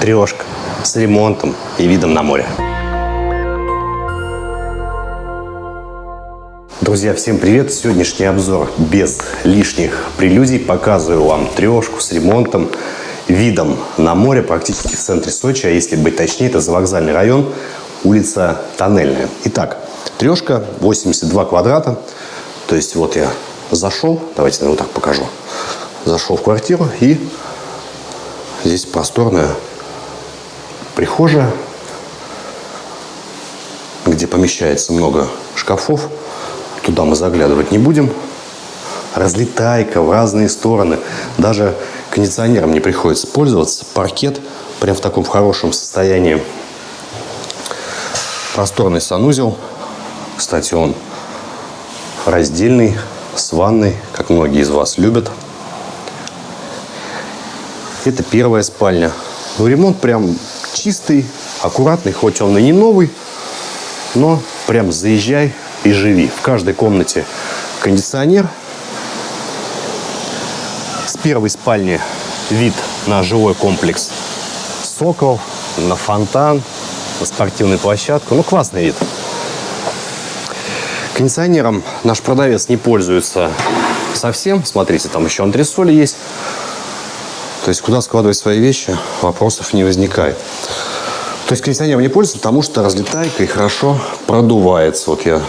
Трешка с ремонтом и видом на море. Друзья, всем привет! Сегодняшний обзор без лишних прелюдий. Показываю вам трешку с ремонтом, видом на море, практически в центре Сочи, а если быть точнее, это завокзальный район, улица Тоннельная. Итак, трешка, 82 квадрата. То есть вот я зашел, давайте я вот так покажу. Зашел в квартиру и здесь просторная прихожая, где помещается много шкафов. Туда мы заглядывать не будем. Разлетайка в разные стороны. Даже кондиционером не приходится пользоваться. Паркет прям в таком хорошем состоянии. Просторный санузел. Кстати, он раздельный, с ванной, как многие из вас любят. Это первая спальня. Ну, ремонт прям чистый, аккуратный, хоть он и не новый, но прям заезжай и живи. В каждой комнате кондиционер. С первой спальни вид на жилой комплекс Сокол, на фонтан, на спортивную площадку. Ну, классный вид. Кондиционером наш продавец не пользуется совсем. Смотрите, там еще антресоли есть. То есть, куда складывать свои вещи, вопросов не возникает. То есть, кондиционером не пользуется, потому что разлетайка и хорошо продувается. Вот я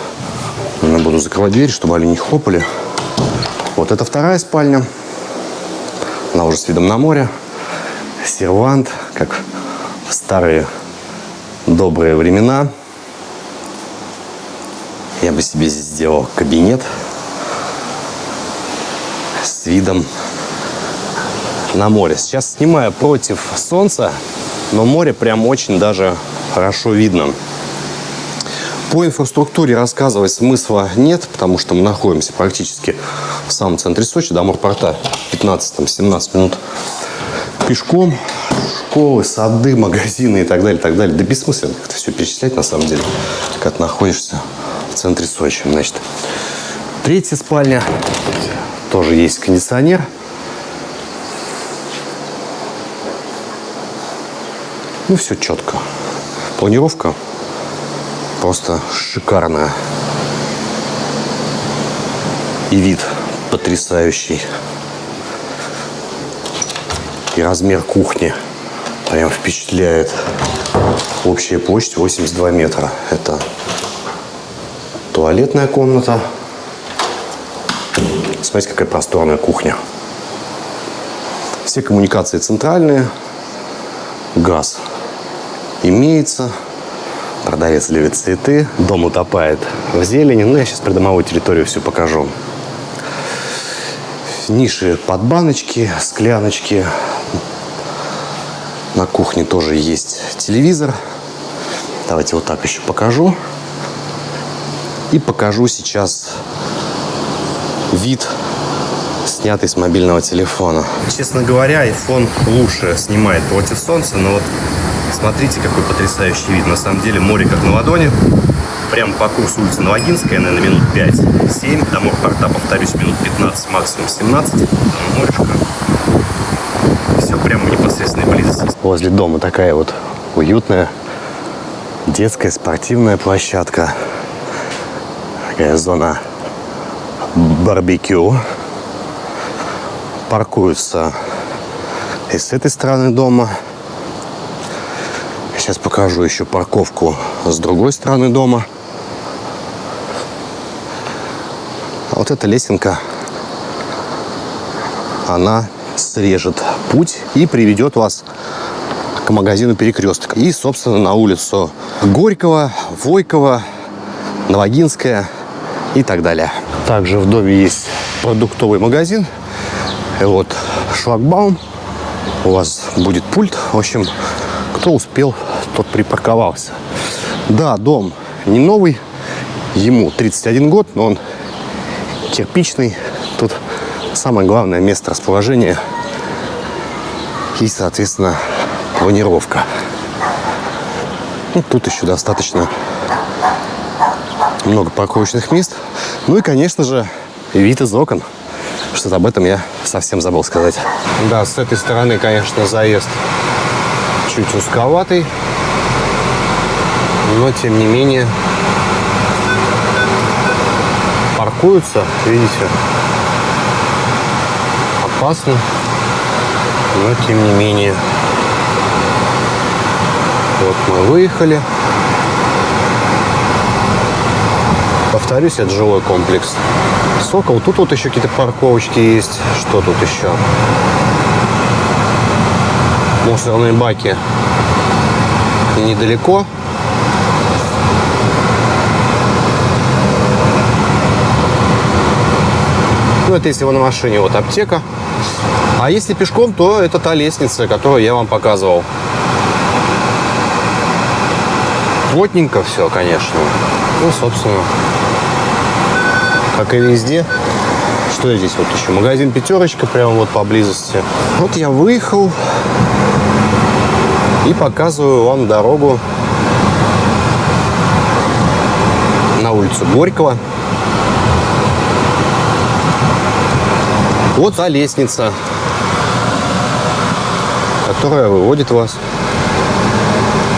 буду закрывать дверь, чтобы они не хлопали. Вот это вторая спальня. Она уже с видом на море. Сервант, как в старые добрые времена. Я бы себе здесь сделал кабинет с видом на море. Сейчас снимаю против солнца, но море прям очень даже хорошо видно. По инфраструктуре рассказывать смысла нет, потому что мы находимся практически в самом центре Сочи, до морпорта 15-17 минут пешком. Школы, сады, магазины и так далее, так далее. Да бессмысленно как-то все перечислять на самом деле, ты находишься в центре Сочи. Значит, третья спальня. Тоже есть кондиционер. Ну, все четко. Планировка просто шикарная. И вид потрясающий. И размер кухни прям впечатляет. Общая площадь 82 метра. Это туалетная комната. Смотрите, какая просторная кухня. Все коммуникации центральные. Газ имеется. Продавец любит цветы. Дом утопает в зелени. Ну, я сейчас придомовую территорию всю покажу. Ниши под баночки, скляночки. На кухне тоже есть телевизор. Давайте вот так еще покажу. И покажу сейчас вид, снятый с мобильного телефона. Честно говоря, iPhone лучше снимает против солнца, но вот Смотрите, какой потрясающий вид. На самом деле море как на ладони. Прямо по курсу улицы Новогинская, наверное, минут 5-7. До морпорта, повторюсь, минут 15, максимум 17. Там морешко. Все прямо в непосредственной близости. Возле дома такая вот уютная детская спортивная площадка. Такая зона барбекю. Паркуются и с этой стороны дома, Сейчас покажу еще парковку с другой стороны дома. А вот эта лесенка, она срежет путь и приведет вас к магазину Перекресток. И, собственно, на улицу Горького, Войкова, Новогинская и так далее. Также в доме есть продуктовый магазин. И вот шлагбаум. У вас будет пульт. В общем, кто успел, тот припарковался. Да, дом не новый, ему 31 год, но он кирпичный. Тут самое главное место расположения и, соответственно, планировка. Ну, тут еще достаточно много парковочных мест. Ну и, конечно же, вид из окон. Что-то об этом я совсем забыл сказать. Да, с этой стороны, конечно, заезд чуть узковатый, но тем не менее паркуются, видите, опасно, но тем не менее. Вот мы выехали. Повторюсь, это жилой комплекс. Сокол. Тут вот еще какие-то парковочки есть. Что тут еще? Мусорные баки недалеко. Ну, это если вы на машине, вот аптека. А если пешком, то это та лестница, которую я вам показывал. Плотненько все, конечно. Ну, собственно, как и везде. Что здесь вот еще? Магазин «Пятерочка» прямо вот поблизости. Вот я выехал и показываю вам дорогу на улицу Горького. Вот та лестница, которая выводит вас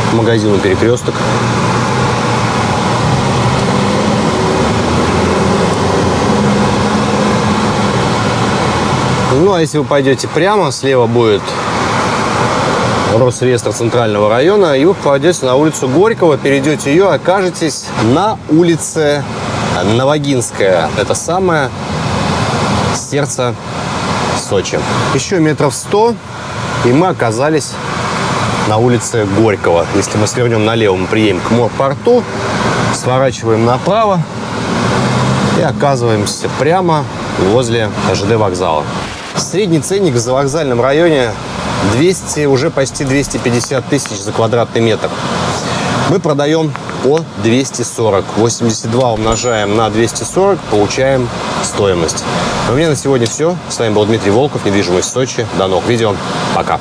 к магазину «Перекресток». Ну, а если вы пойдете прямо, слева будет Росреестр Центрального района, и вы попадете на улицу Горького, перейдете ее, окажетесь на улице Новогинская. Это самое сердце Сочи. Еще метров сто, и мы оказались на улице Горького. Если мы свернем налево, мы приедем к морпорту, сворачиваем направо и оказываемся прямо возле ЖД вокзала. Средний ценник за вокзальном районе 200, уже почти 250 тысяч за квадратный метр. Мы продаем по 240. 82 умножаем на 240, получаем стоимость. У меня на сегодня все. С вами был Дмитрий Волков, недвижимость Сочи. До новых видео. Пока.